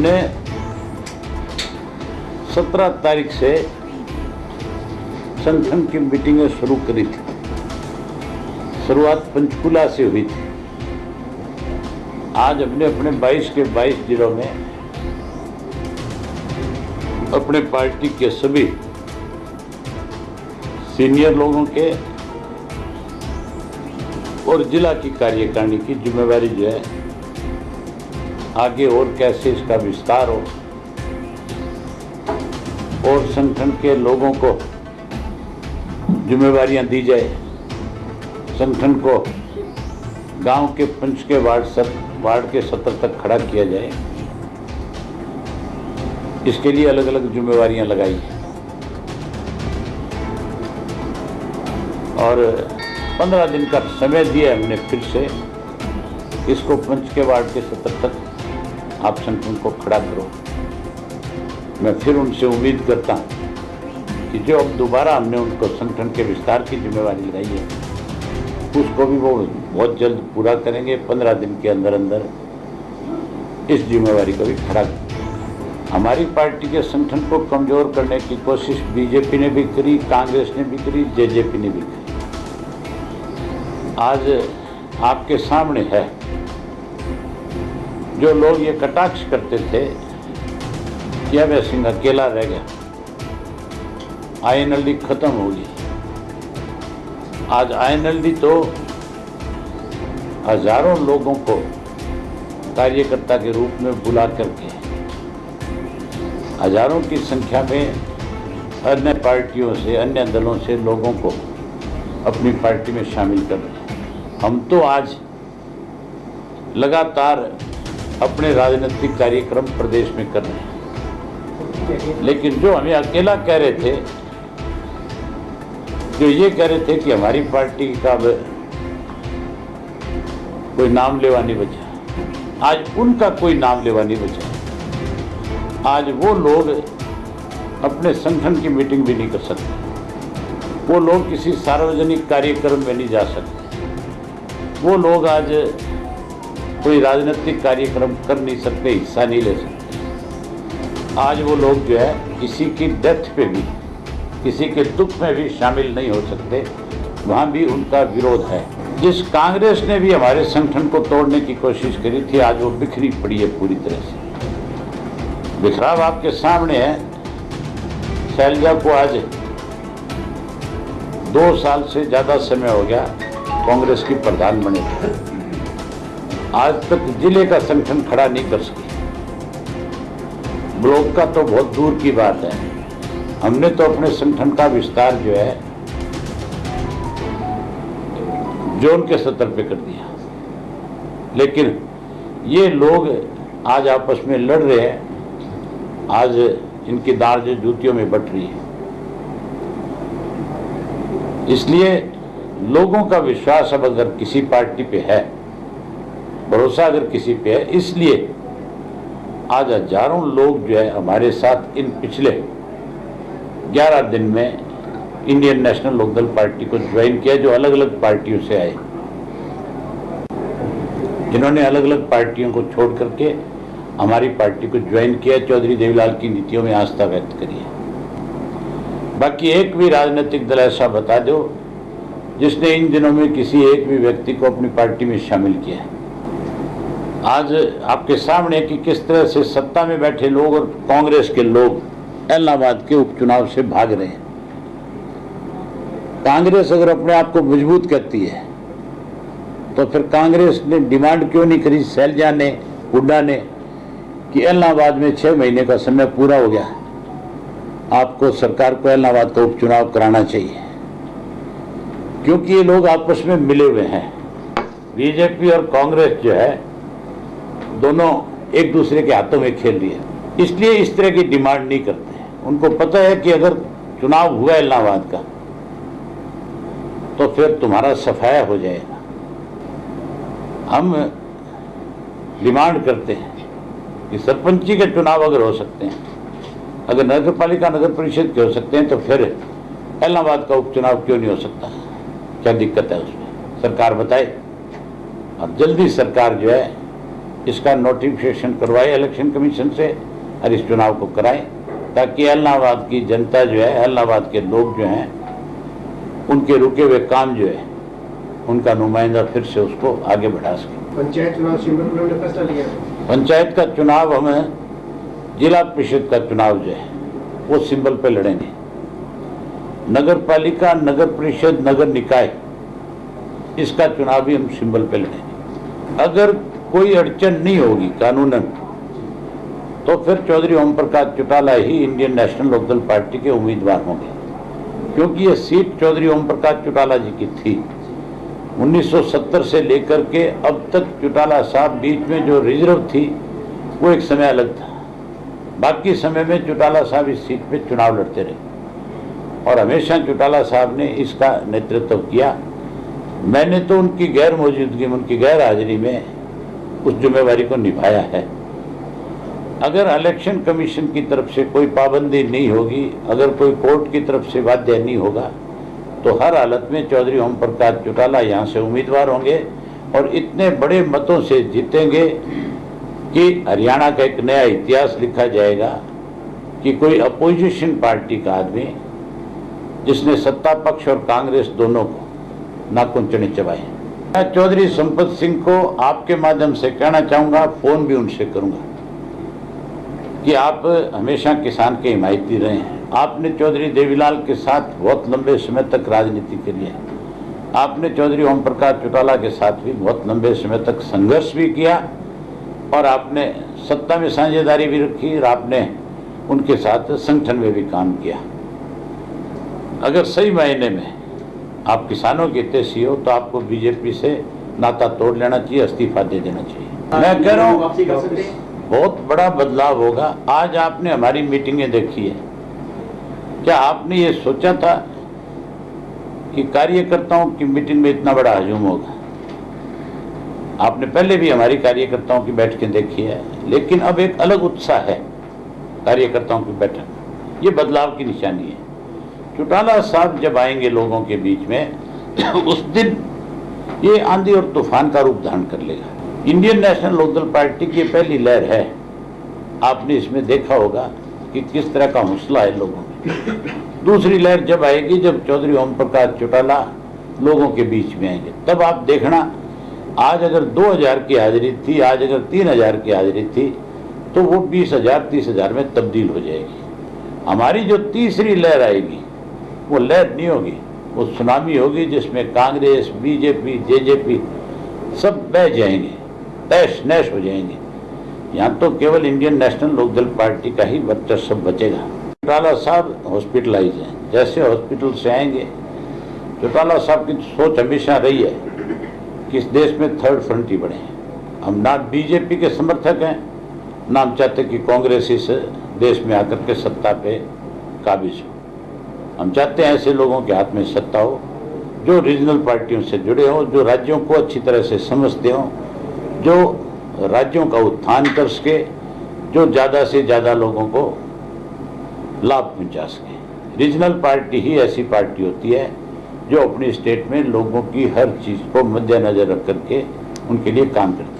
हमने 17 तारीख से संगठन की मीटिंगें शुरू करी थी। शुरुआत पंचकुला से हुई थी। आज हमने अपने 22 के 22 जिलों में अपने पार्टी के सभी सीनियर लोगों के और जिला की कार्यकारिणी की जिम्मेवारी जो है आगे और कैसे इसका विस्तार हो? और संगठन के लोगों को जिम्मेवारियाँ दी जाए। संगठन को गाँव के पंच के वार्ड वार्ड के सत्र तक खड़ा किया जाए। इसके लिए अलग अलग जिम्मेवारियाँ लगाई। और पंद्रह दिन का समय दिया हमने फिर से। इसको पंच के वार्ड के सत्र तक आप संगठन को खड़ा करो। मैं फिर उनसे उम्मीद करता हूँ कि जो अब दोबारा हमने उनको संगठन के विस्तार की जिम्मेवारी लगाई है, उसको भी वो बहुत जल्द पूरा करेंगे, पंद्रह दिन के अंदर अंदर इस जिम्मेवारी को भी खड़ा हमारी पार्टी के संगठन को कमज़ोर करने की कोशिश बीजेपी ने भी करी, कांग्रेस ने भी करी, जेजेपी ने भी करी। आज आपके सामने है जो लोग ये कटाक्ष करते थे कि अभय सिंह अकेला रह गया। आईएनएलडी खत्म होगी आज आईएनएलडी तो हज़ारों लोगों को कार्यकर्ता के रूप में बुला करके, हज़ारों की संख्या में अन्य पार्टियों से, अन्य दलों से लोगों को अपनी पार्टी में शामिल कर रहे हम तो आज लगातार अपने राजनीतिक कार्यक्रम प्रदेश में कर रहे हैं। लेकिन जो हमें अकेला कह रहे थे, जो ये कह रहे थे कि हमारी पार्टी का कोई नाम लेवा नहीं बचा आज उनका कोई नाम लेवा नहीं बचा आज वो लोग अपने संगठन की मीटिंग भी नहीं कर सकते। वो लोग किसी सार्वजनिक कार्यक्रम में नहीं जा सकते। वो लोग आज कोई राजनीतिक कार्यक्रम कर नहीं सकते, हिस्सा नहीं ले सकते। आज वो लोग जो है, किसी की डेथ पे भी, किसी के दुख में भी शामिल नहीं हो सकते। वहाँ भी उनका विरोध है। जिस कांग्रेस ने भी हमारे संगठन को तोड़ने की कोशिश करी थी, आज वो बिखरी पड़ी है पूरी तरह से। बिखराव आपके सामने है। शैलजा को आज दो साल से ज़्यादा समय हो गया कांग्रेस की प्रधान बने। आज तक ज़िले का संगठन खड़ा नहीं कर सकी। ब्लॉक का तो बहुत दूर की बात है। हमने तो अपने संगठन का विस्तार जो है, जोन के स्तर पे कर दिया। लेकिन ये लोग आज आपस में लड़ रहे हैं। आज इनकी दाल जो जूतियों में बट रही है। इसलिए लोगों का विश्वास अब अगर किसी पार्टी पे है भरोसा अगर किसी पे है, इसलिए आज हज़ारों लोग जो है हमारे साथ इन पिछले 11 दिन में इंडियन नेशनल लोकदल पार्टी को ज्वाइन किया, जो अलग अलग पार्टियों से आए। जिन्होंने अलग अलग पार्टियों को छोड़ करके हमारी पार्टी को ज्वाइन किया, चौधरी देवीलाल की नीतियों में आस्था व्यक्त करी है। बाकी एक भी राजनीतिक दल ऐसा बता दो, जिसने इन दिनों में किसी एक भी व्यक्ति को अपनी पार्टी में शामिल किया है। आज आपके सामने कि किस तरह से सत्ता में बैठे लोग और कांग्रेस के लोग इलाहाबाद के उपचुनाव से भाग रहे हैं। कांग्रेस अगर अपने आप को मज़बूत करती है तो फिर कांग्रेस ने डिमांड क्यों नहीं करी सैलजा ने हुड्डा ने, कि इलाहाबाद में छह महीने का समय पूरा हो गया। आपको सरकार को इलाहाबाद का उपचुनाव कराना चाहिए। क्योंकि ये लोग आपस में मिले हुए हैं। बीजेपी और कांग्रेस जो है दोनों एक दूसरे के हाथों में खेल रही है। इसलिए इस तरह की डिमांड नहीं करते उनको पता है कि अगर चुनाव हुआ इलाहाबाद का तो फिर तुम्हारा सफाया हो जाएगा। हम डिमांड करते हैं कि सरपंची के चुनाव अगर हो सकते हैं, अगर नगर पालिका नगर परिषद के हो सकते हैं तो फिर इलाहाबाद का उपचुनाव क्यों नहीं हो सकता? क्या दिक्कत है उसमें? सरकार बताए। और जल्दी सरकार जो है इसका नोटिफिकेशन करवाए इलेक्शन कमीशन से और इस चुनाव को कराएँ ताकि इलाहाबाद की जनता जो है इलाहाबाद के लोग जो हैं उनके रुके हुए काम जो है उनका नुमाइंदा फिर से उसको आगे बढ़ा सके। पंचायत चुनाव सिंबल फैसला लिया। पंचायत का चुनाव हमें जिला परिषद का चुनाव जो है वो सिंबल पे लड़ेंगे। नगर पालिका नगर परिषद नगर निकाय इसका चुनाव भी हम सिंबल पे लड़ेंगे। अगर कोई अड़चन नहीं होगी, कानूनन। तो फिर चौधरी ओम प्रकाश चौटाला ही इंडियन नेशनल लोकदल पार्टी के उम्मीदवार होंगे। क्योंकि ये सीट चौधरी ओम प्रकाश चौटाला जी की थी। 1970 से लेकर के अब तक चौटाला साहब बीच में जो रिज़र्व थी, वो एक समय अलग था। बाकी समय में चौटाला साहब इस सीट पे चुनाव लड़ते रहे। और हमेशा चौटाला साहब ने इसका नेतृत्व किया। मैंने तो उनकी गैर मौजूदगी में, उनकी गैर हाजिरी में उस जिम्मेवारी को निभाया है। अगर इलेक्शन कमीशन की तरफ़ से कोई पाबंदी नहीं होगी, अगर कोई कोर्ट की तरफ़ से बाध्य नहीं होगा तो हर हालत में चौधरी ओम प्रकाश चौटाला यहाँ से उम्मीदवार होंगे और इतने बड़े मतों से जीतेंगे कि हरियाणा का एक नया इतिहास लिखा जाएगा कि कोई अपोजिशन पार्टी का आदमी, जिसने सत्ता पक्ष और कांग्रेस दोनों को नाखून चढ़े चबाए मैं चौधरी संपत सिंह को आपके माध्यम से कहना चाहूँगा, फ़ोन भी उनसे करूँगा कि आप हमेशा किसान के हिमायती रहे हैं। आपने चौधरी देवीलाल के साथ बहुत लंबे समय तक राजनीति करी है। आपने चौधरी ओम प्रकाश चौटाला के साथ भी बहुत लंबे समय तक संघर्ष भी किया और आपने सत्ता में साझेदारी भी रखी और आपने उनके साथ संगठन में भी काम किया। अगर सही मायने में आप किसानों के हितैषी हो तो आपको बीजेपी से नाता तोड़ लेना चाहिए इस्तीफा दे देना चाहिए। मैं कह रहा हूँ हैं। बहुत बड़ा बदलाव होगा। आज आपने हमारी मीटिंगें देखी है। क्या आपने ये सोचा था कि कार्यकर्ताओं की मीटिंग में इतना बड़ा हजूम होगा? आपने पहले भी हमारी कार्यकर्ताओं की बैठकें देखी है लेकिन अब एक अलग उत्साह है कार्यकर्ताओं की बैठक। ये बदलाव की निशानी है। चौटाला साहब जब आएँगे लोगों के बीच में, उस दिन ये आंधी और तूफ़ान का रूप धारण कर लेगा। इंडियन नेशनल लोकदल पार्टी की पहली लहर है। आपने इसमें देखा होगा कि किस तरह का हौसला है लोगों में। दूसरी लहर जब आएगी, जब चौधरी ओम प्रकाश चौटाला लोगों के बीच में आएँगे, तब आप देखना, आज अगर 2000 की हाजिरी थी, आज अगर 3000 की हाजिरी थी तो वो 20000 30000 में तब्दील हो जाएगी। हमारी जो तीसरी लहर आएगी वो लहर नहीं होगी, वो सुनामी होगी जिसमें कांग्रेस, बीजेपी, जेजेपी सब बह जाएँगे, तैश नैश हो जाएँगे। यहाँ तो केवल इंडियन नेशनल लोकदल पार्टी का ही वर्चस्व बचेगा। चौटाला साहब हॉस्पिटलाइज हैं, जैसे हॉस्पिटल से आएँगे। चौटाला साहब की सोच हमेशा रही है कि इस देश में थर्ड फ्रंट ही बढ़े। हम ना बीजेपी के समर्थक हैं, ना हम चाहते कि कांग्रेस इस देश में आकर के सत्ता पे काबिज हो। हम चाहते हैं ऐसे लोगों के हाथ में सत्ता हो, जो रीजनल पार्टियों से जुड़े हों, जो राज्यों को अच्छी तरह से समझते हों, जो राज्यों का उत्थान कर सके, जो ज़्यादा से ज़्यादा लोगों को लाभ पहुँचा सके। रीजनल पार्टी ही ऐसी पार्टी होती है, जो अपनी स्टेट में लोगों की हर चीज़ को मद्देनजर रख करके उनके लिए काम करती है।